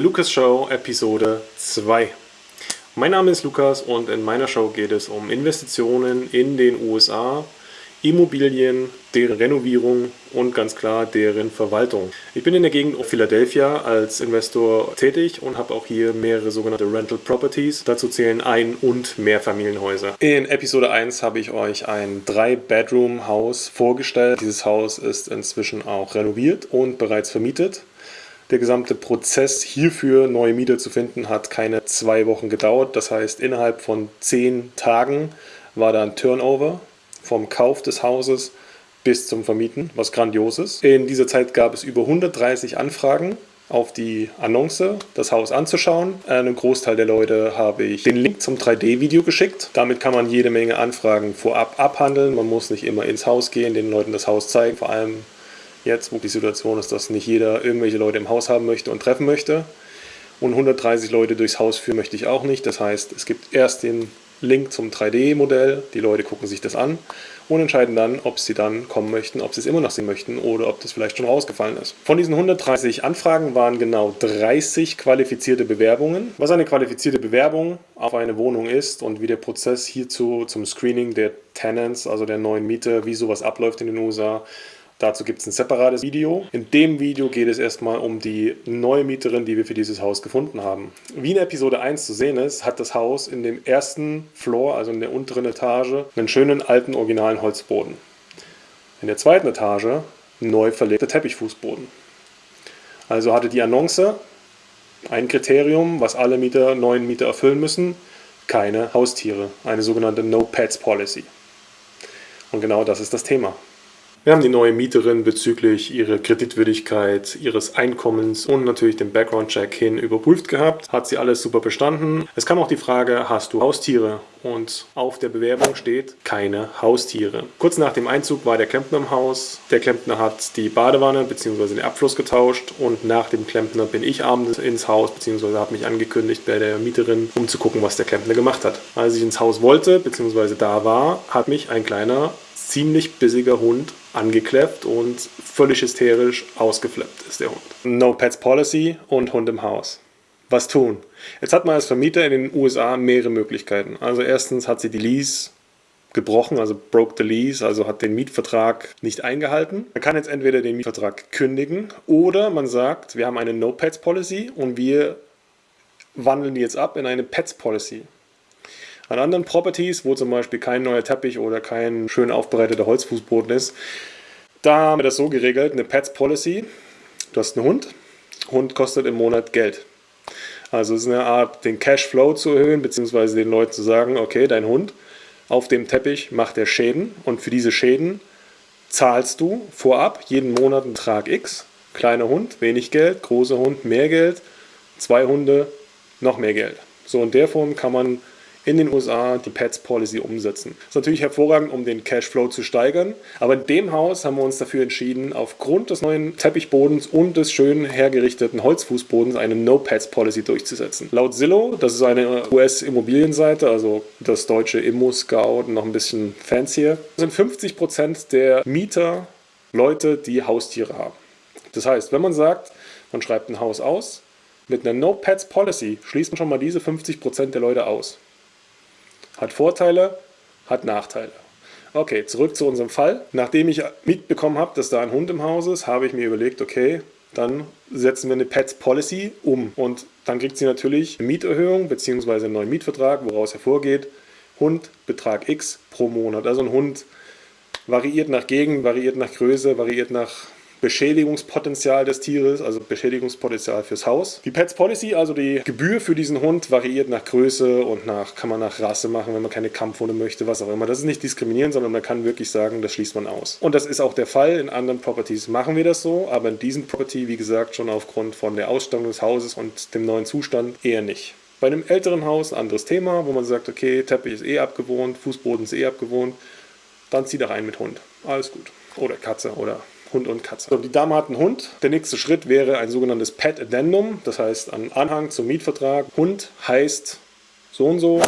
Lukas Show Episode 2. Mein Name ist Lukas und in meiner Show geht es um Investitionen in den USA, Immobilien, deren Renovierung und ganz klar deren Verwaltung. Ich bin in der Gegend Philadelphia als Investor tätig und habe auch hier mehrere sogenannte Rental Properties. Dazu zählen Ein- und Mehrfamilienhäuser. In Episode 1 habe ich euch ein 3-Bedroom-Haus vorgestellt. Dieses Haus ist inzwischen auch renoviert und bereits vermietet. Der gesamte Prozess hierfür neue Mieter zu finden hat keine zwei Wochen gedauert. Das heißt, innerhalb von zehn Tagen war da ein Turnover vom Kauf des Hauses bis zum Vermieten, was grandios ist. In dieser Zeit gab es über 130 Anfragen auf die Annonce, das Haus anzuschauen. Einem Großteil der Leute habe ich den Link zum 3D-Video geschickt. Damit kann man jede Menge Anfragen vorab abhandeln. Man muss nicht immer ins Haus gehen, den Leuten das Haus zeigen. Vor allem jetzt, wo die Situation ist, dass nicht jeder irgendwelche Leute im Haus haben möchte und treffen möchte. Und 130 Leute durchs Haus führen möchte ich auch nicht. Das heißt, es gibt erst den Link zum 3D-Modell, die Leute gucken sich das an und entscheiden dann, ob sie dann kommen möchten, ob sie es immer noch sehen möchten oder ob das vielleicht schon rausgefallen ist. Von diesen 130 Anfragen waren genau 30 qualifizierte Bewerbungen. Was eine qualifizierte Bewerbung auf eine Wohnung ist und wie der Prozess hierzu zum Screening der Tenants, also der neuen Mieter, wie sowas abläuft in den USA, Dazu gibt es ein separates Video. In dem Video geht es erstmal um die neue Mieterin, die wir für dieses Haus gefunden haben. Wie in Episode 1 zu sehen ist, hat das Haus in dem ersten Floor, also in der unteren Etage, einen schönen alten originalen Holzboden. In der zweiten Etage neu verlegter Teppichfußboden. Also hatte die Annonce ein Kriterium, was alle Mieter, neuen Mieter erfüllen müssen, keine Haustiere, eine sogenannte No Pets Policy. Und genau das ist das Thema. Wir haben die neue Mieterin bezüglich ihrer Kreditwürdigkeit, ihres Einkommens und natürlich den Background-Check hin überprüft gehabt. Hat sie alles super bestanden. Es kam auch die Frage, hast du Haustiere? Und auf der Bewerbung steht, keine Haustiere. Kurz nach dem Einzug war der Klempner im Haus. Der Klempner hat die Badewanne bzw. den Abfluss getauscht und nach dem Klempner bin ich abends ins Haus bzw. habe mich angekündigt bei der Mieterin, um zu gucken, was der Klempner gemacht hat. Als ich ins Haus wollte bzw. da war, hat mich ein kleiner ziemlich bissiger Hund angekleppt und völlig hysterisch ausgeflippt ist der Hund. No Pets Policy und Hund im Haus. Was tun? Jetzt hat man als Vermieter in den USA mehrere Möglichkeiten. Also erstens hat sie die Lease gebrochen, also broke the lease, also hat den Mietvertrag nicht eingehalten. Man kann jetzt entweder den Mietvertrag kündigen oder man sagt, wir haben eine No Pets Policy und wir wandeln die jetzt ab in eine Pets Policy. An anderen Properties, wo zum Beispiel kein neuer Teppich oder kein schön aufbereiteter Holzfußboden ist, da haben wir das so geregelt, eine Pets Policy. Du hast einen Hund, Hund kostet im Monat Geld. Also es ist eine Art, den Cashflow zu erhöhen, beziehungsweise den Leuten zu sagen, okay, dein Hund auf dem Teppich macht er Schäden und für diese Schäden zahlst du vorab jeden Monat einen Betrag X. Kleiner Hund, wenig Geld, großer Hund, mehr Geld, zwei Hunde, noch mehr Geld. So in der Form kann man in den USA die Pets Policy umsetzen. Das ist natürlich hervorragend, um den Cashflow zu steigern, aber in dem Haus haben wir uns dafür entschieden, aufgrund des neuen Teppichbodens und des schön hergerichteten Holzfußbodens eine No Pets Policy durchzusetzen. Laut Zillow, das ist eine US-Immobilienseite, also das deutsche Immo Scout, noch ein bisschen fancier, sind 50% der Mieter Leute, die Haustiere haben. Das heißt, wenn man sagt, man schreibt ein Haus aus, mit einer No Pets Policy schließt man schon mal diese 50% der Leute aus. Hat Vorteile, hat Nachteile. Okay, zurück zu unserem Fall. Nachdem ich mitbekommen habe, dass da ein Hund im Haus ist, habe ich mir überlegt, okay, dann setzen wir eine Pets Policy um. Und dann kriegt sie natürlich eine Mieterhöhung bzw. einen neuen Mietvertrag, woraus hervorgeht, Hund Betrag X pro Monat. Also ein Hund variiert nach Gegend, variiert nach Größe, variiert nach Beschädigungspotenzial des Tieres, also Beschädigungspotenzial fürs Haus. Die Pets Policy, also die Gebühr für diesen Hund, variiert nach Größe und nach, kann man nach Rasse machen, wenn man keine Kampfhunde möchte, was auch immer. Das ist nicht diskriminierend, sondern man kann wirklich sagen, das schließt man aus. Und das ist auch der Fall. In anderen Properties machen wir das so, aber in diesem Property, wie gesagt, schon aufgrund von der Ausstattung des Hauses und dem neuen Zustand eher nicht. Bei einem älteren Haus ein anderes Thema, wo man sagt, okay, Teppich ist eh abgewohnt, Fußboden ist eh abgewohnt, dann zieh doch ein mit Hund. Alles gut. Oder Katze oder Hund und Katze. So, die Dame hat einen Hund. Der nächste Schritt wäre ein sogenanntes Pet Addendum, das heißt ein Anhang zum Mietvertrag. Hund heißt so und so,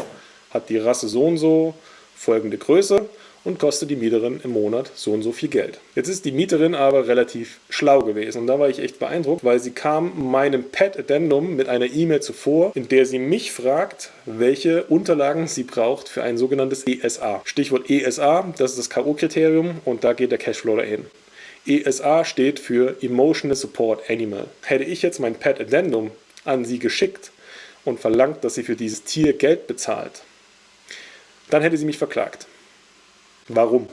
hat die Rasse so und so, folgende Größe und kostet die Mieterin im Monat so und so viel Geld. Jetzt ist die Mieterin aber relativ schlau gewesen und da war ich echt beeindruckt, weil sie kam meinem Pet-Addendum mit einer E-Mail zuvor, in der sie mich fragt, welche Unterlagen sie braucht für ein sogenanntes ESA. Stichwort ESA, das ist das K.O.-Kriterium und da geht der Cashflow dahin. ESA steht für Emotional Support Animal. Hätte ich jetzt mein Pet-Addendum an sie geschickt und verlangt, dass sie für dieses Tier Geld bezahlt, dann hätte sie mich verklagt. Warum?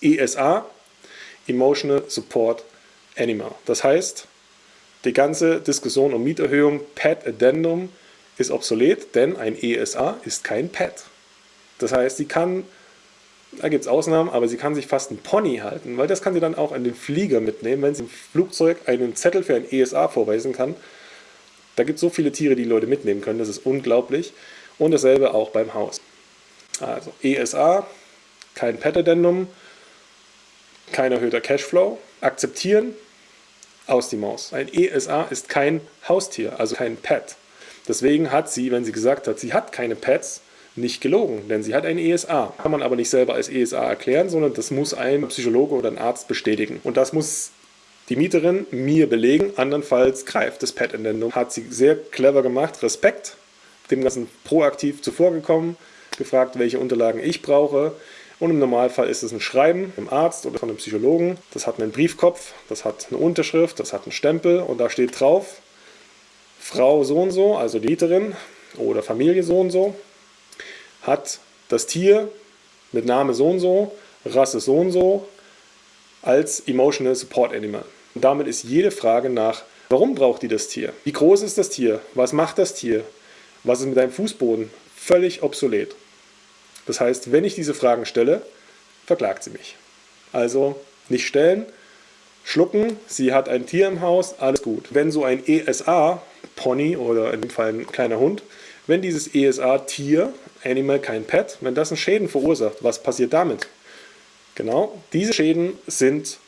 ESA, Emotional Support Animal. Das heißt, die ganze Diskussion um Mieterhöhung, Pet Addendum ist obsolet, denn ein ESA ist kein Pet. Das heißt, sie kann, da gibt es Ausnahmen, aber sie kann sich fast ein Pony halten, weil das kann sie dann auch an den Flieger mitnehmen, wenn sie im Flugzeug einen Zettel für ein ESA vorweisen kann. Da gibt es so viele Tiere, die, die Leute mitnehmen können, das ist unglaublich. Und dasselbe auch beim Haus. Also ESA, kein Pet-Addendum, kein erhöhter Cashflow. Akzeptieren, aus die Maus. Ein ESA ist kein Haustier, also kein Pet. Deswegen hat sie, wenn sie gesagt hat, sie hat keine Pets, nicht gelogen, denn sie hat ein ESA. Kann man aber nicht selber als ESA erklären, sondern das muss ein Psychologe oder ein Arzt bestätigen. Und das muss die Mieterin mir belegen, andernfalls greift das Pet-Addendum. Hat sie sehr clever gemacht, Respekt, dem Ganzen proaktiv zuvorgekommen, gefragt, welche Unterlagen ich brauche. Und im Normalfall ist es ein Schreiben vom Arzt oder von einem Psychologen. Das hat einen Briefkopf, das hat eine Unterschrift, das hat einen Stempel und da steht drauf, Frau so und so, also die Mieterin oder Familie so und so, hat das Tier mit Name so und so, Rasse so und so, als Emotional Support Animal. Und damit ist jede Frage nach, warum braucht die das Tier? Wie groß ist das Tier? Was macht das Tier? Was ist mit deinem Fußboden? Völlig obsolet. Das heißt, wenn ich diese Fragen stelle, verklagt sie mich. Also nicht stellen, schlucken, sie hat ein Tier im Haus, alles gut. Wenn so ein ESA, Pony oder in dem Fall ein kleiner Hund, wenn dieses ESA-Tier, Animal, kein Pet, wenn das einen Schäden verursacht, was passiert damit? Genau, diese Schäden sind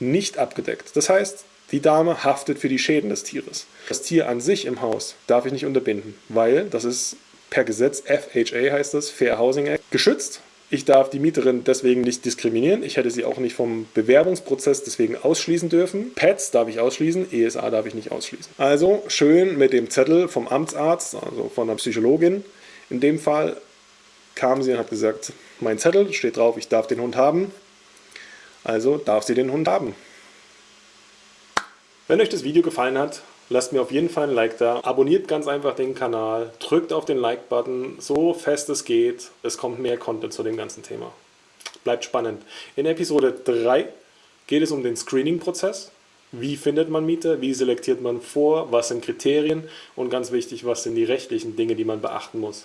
nicht abgedeckt. Das heißt, die Dame haftet für die Schäden des Tieres. Das Tier an sich im Haus darf ich nicht unterbinden, weil das ist per Gesetz, FHA heißt das, Fair Housing Act, geschützt. Ich darf die Mieterin deswegen nicht diskriminieren. Ich hätte sie auch nicht vom Bewerbungsprozess deswegen ausschließen dürfen. Pets darf ich ausschließen, ESA darf ich nicht ausschließen. Also schön mit dem Zettel vom Amtsarzt, also von der Psychologin. In dem Fall kam sie und hat gesagt, mein Zettel steht drauf, ich darf den Hund haben. Also darf sie den Hund haben. Wenn euch das Video gefallen hat, Lasst mir auf jeden Fall ein Like da. Abonniert ganz einfach den Kanal. Drückt auf den Like-Button, so fest es geht. Es kommt mehr Content zu dem ganzen Thema. Bleibt spannend. In Episode 3 geht es um den Screening-Prozess. Wie findet man Mieter? Wie selektiert man vor? Was sind Kriterien? Und ganz wichtig, was sind die rechtlichen Dinge, die man beachten muss?